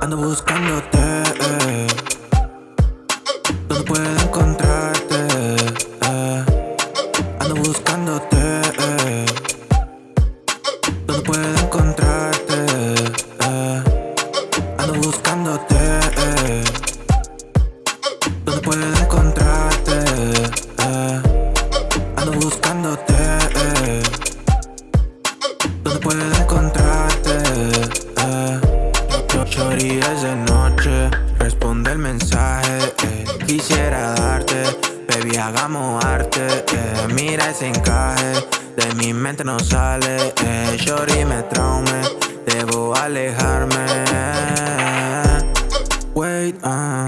Ando buscándote, eh, donde puedo encontrarte. Eh, ando buscándote, eh, donde puedo encontrarte. Eh? Ando buscándote. Eh. Chori es de noche, responde el mensaje. eh. Quisiera darte, baby, hagamos arte. eh. Mira ese encaje, de mi mente no sale. Eh. Me traume, debo alejarme. Wait, ah.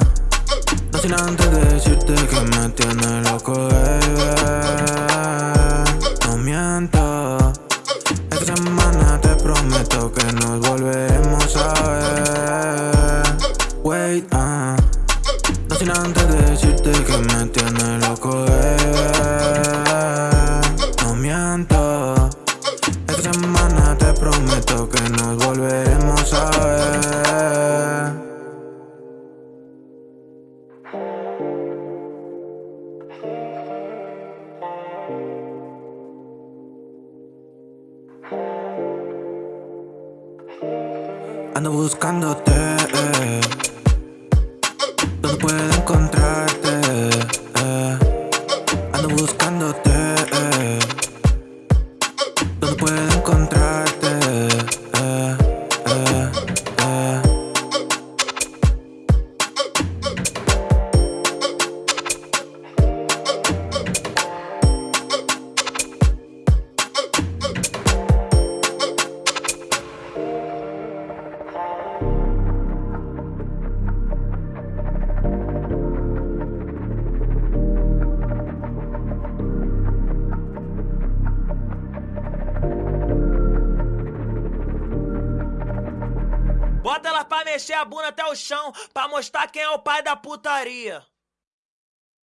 No sin antes decirte que me tiene loco, baby. No miento. Esta semana te prometo que nos volveremos a sin antes decirte que me tiene loco, baby. No miento. Esta semana te prometo que nos volveremos a ver. Ando buscándote, eh. Buscándote, Bota elas pra mexer a bunda até o chão, pra mostrar quem é o pai da putaria.